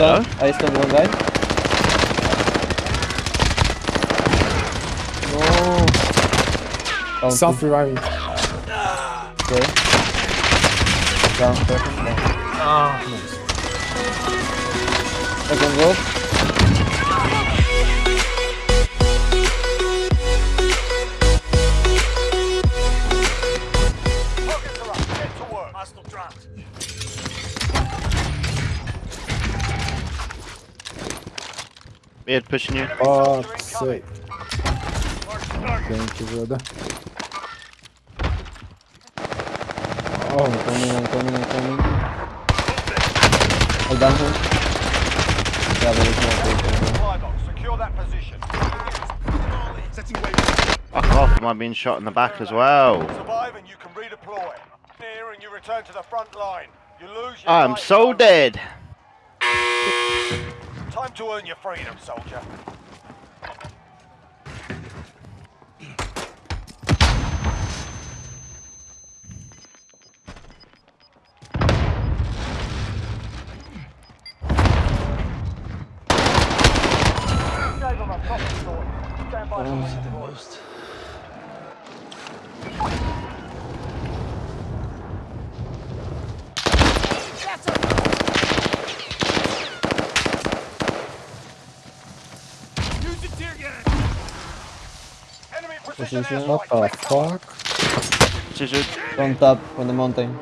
I stunned one guy. No. Self reviving. Okay. Down ah. second. Down. Second rope. Mid pushing you. Oh, sick. Thank you, brother. Oh, I'm coming, I'm coming, I'm coming. Hold down him. Yeah, there is no place. Fly box. Secure that position. Setting wave. Fuck off, am I being shot in the back as well? Survive and you can redeploy. Near and you return to the front line. You lose your I'm so to- dead. Time to earn your freedom, soldier. Gave 'em a proper story. Stand by for redeploy. Use the tear gas. Enemy precision Position. what the fuck? Scissor. On top, on the mountain.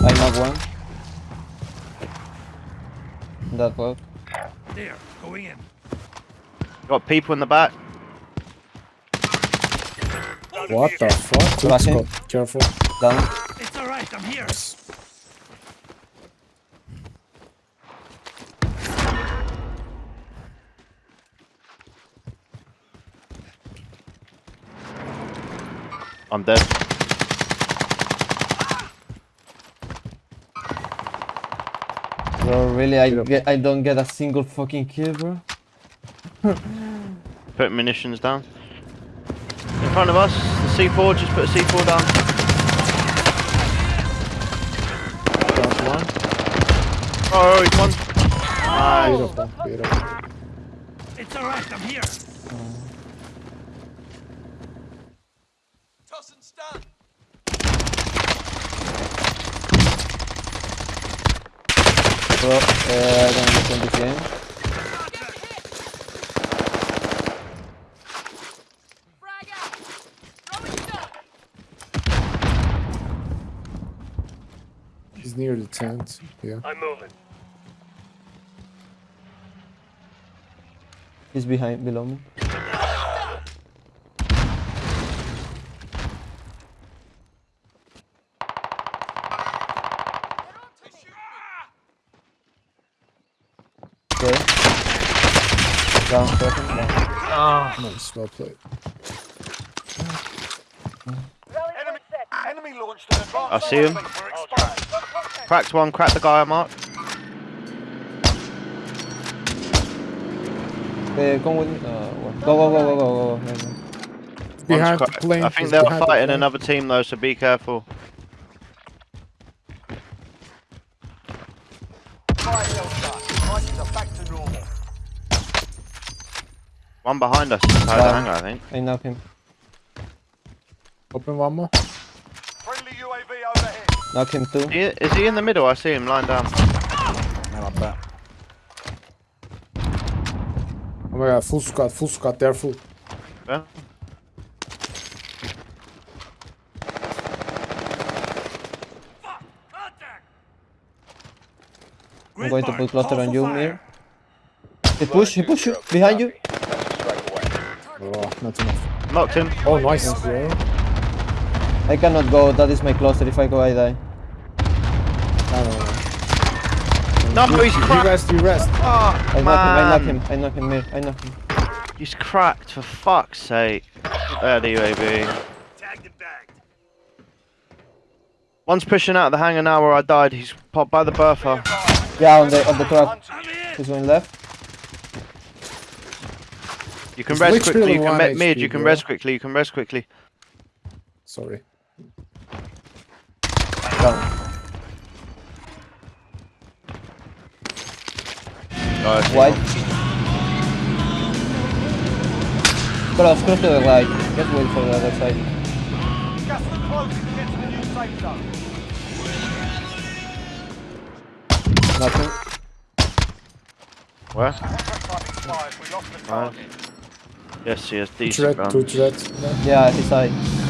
I knock one. That was. There, going in. Got people in the back. What the fuck? Flashing. Careful. Down. It's alright, I'm here. I'm dead. Bro, really, I get, I don't get a single fucking kill, bro. Put munitions down. In front of us, the C4, just put a C4 down. Down Oh, he's one. Nice. Beautiful. Beautiful. It's alright, I'm here. Toss and stun. Bro, uh, I don't understand this game. Frag out! Throwing stun! He's near tent. Yeah. I'm moving. He's behind, below me. Okay. Down, second, down. Ah. Nice. Well played. Enemy, enemy launched an advanced I see him. Weapon. Cracked one, cracked the guy I marked. Okay, come with me. Uh, go, go, go, go, go, go, go. go. Behind the plane. I think they're behind the fighting another team though, so be careful. Fire sale done. Prices are back to normal. One behind us inside the hangar, I think. I knock him. Open one more. Friendly Knock him too. He- Is he in the middle? I see him lying down. Oh my god, full squad, full squad, they're full. Yeah. I'm going to put cluster on you, Mir. He push, he push you. Behind you. Oh, not enough. Knocked him. Oh, nice, bro. I cannot go. That is my cluster. If I go, I die. No, no, no. No, he's You rest, you rest. Oh, I knock him. I knock man. him. I knock him, Mir. I knock him. He's cracked, for fuck's sake. There, the UAV. Tagged and bagged. One's pushing out of the hangar now where I died. He's popped by the Bertha. Yeah, on the on the truck. I'm He's going left. You can He's res quickly, you can one met mid, HP, you can bro. res quickly, you can res quickly. Sorry. Down. Oh, I see White. Cross, cross to the right. Just wait for the other side. Gas is closing to get to the new safe zone. Nothing. Where? Contract time expired. We lost the Nice. target. Yes, he has Two decent threat, two guns. threat. Yeah. Yeah, his side.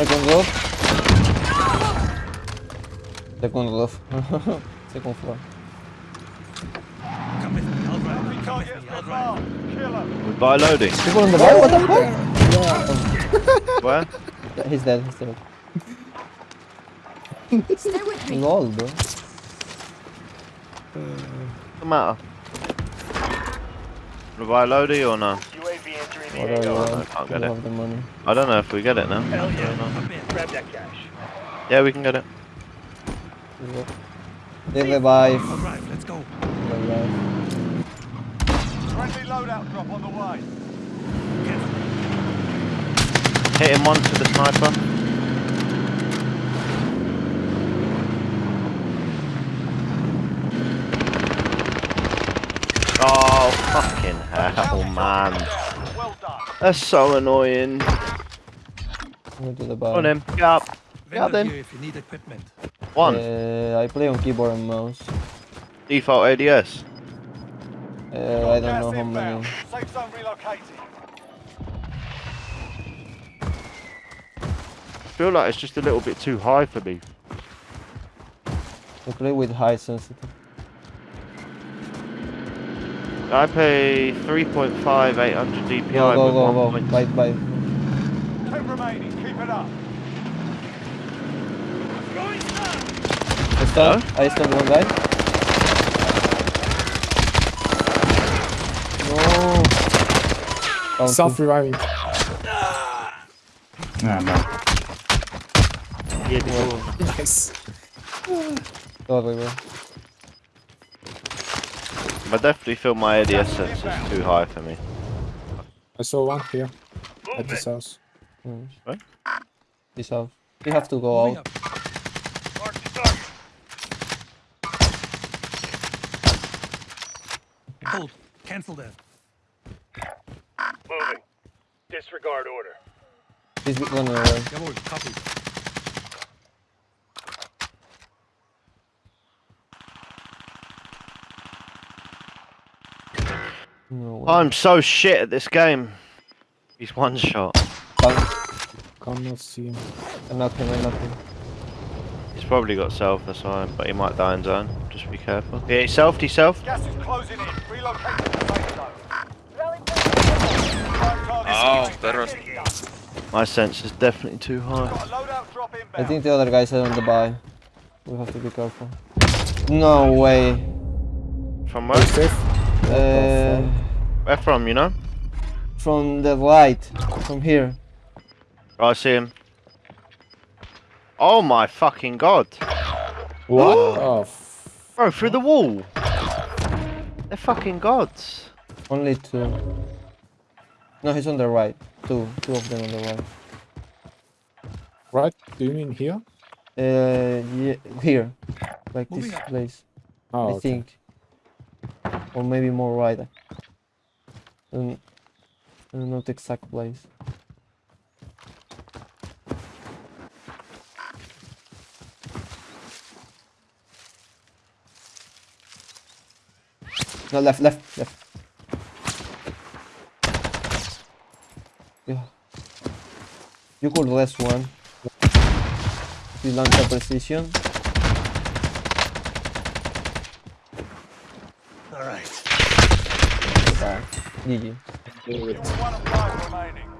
Second roof. Second roof. Second floor. Enemy targets been marked. Kill 'em. We buy loading. People on the bar? What the fuck? Where? Yeah, he's dead, he's dead. Stay with me. Lol, bro. What's the matter? We buy loading or no? UAV What are you on? I can't get it. the money. I don't know if we get it now. Hell yeah. Grab that cash. Yeah, we can get it. They revive. Alright, let's go. Revive. Friendly loadout drop on the way. Hit him once with the sniper. Oh, fucking hell, man. Well done. That's so annoying. Go to the bar. On in, get up. Yeah, Vendor then. if you need equipment. One. Uh, I play on keyboard and mouse. Default ADS. Uh, I don't know how many. Safe zone relocated. I feel like it's just a little bit too high for me. I play with high sensitive. I pay 3.5 800 DPI Go, go, with go, one go. point- Bite, bite. Ten remaining. Keep it up. I stun. I stun one guy. No. Down Self two. reviving. Nice. Sorry, bro. I definitely feel my ADS sense is too high for me. I saw one here at this house. Mm. What? Peace out. We have to go out. up. Mark the target. Hold. Cancel that. Moving. Disregard order. He's running away. Jawohl, copy. No. I'm so shit at this game. He's one shot. Bang. Cannot see him. I'm not him, I'm not him. He's probably got self, that's why, but he might die in zone. Just be careful. Yeah, he selfed, he selfed. Gas is closing in. Relocate to the safe zone. Oh, better. My sense is definitely too high. Got a loadout drop inbound. I think the other guys are on the buy. We have to be careful. No way. From Are you where? Safe? Uh, Where from, you know? from the right. From here. Oh, I see him. Oh my fucking god. What? Oh, f- Bro, through the wall. They're fucking gods. Only two. No, he's on the right. Two. Two of them on the right. right? Do you mean here? Uh, yeah, here. Like this up. place. Oh, I okay. think. Or maybe more right. Um, I don't exact place. No, left, left, left. Yeah. You could rest one. If you launch a precision. Alright. Ah, GG. You're one of five remaining.